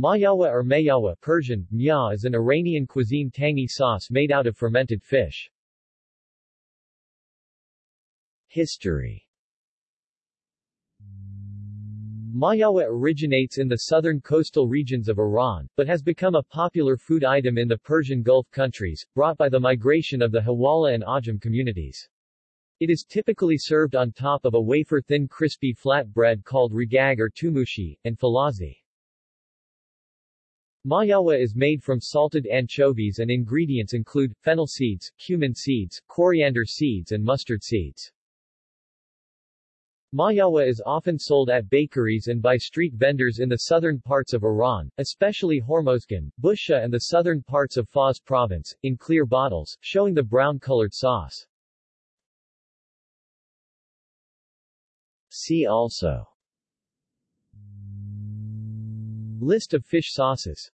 Mahyawa or mayawa Persian, mya is an Iranian cuisine tangy sauce made out of fermented fish. History Mahyawa originates in the southern coastal regions of Iran, but has become a popular food item in the Persian Gulf countries, brought by the migration of the Huwala and Ajam communities. It is typically served on top of a wafer-thin crispy flat bread called regag or tumushi, and falazi. Mahyawa is made from salted anchovies and ingredients include, fennel seeds, cumin seeds, coriander seeds and mustard seeds. Mahyawa is often sold at bakeries and by street vendors in the southern parts of Iran, especially Hormozgan, Bushehr and the southern parts of Fars province, in clear bottles, showing the brown-colored sauce. See also List of fish sauces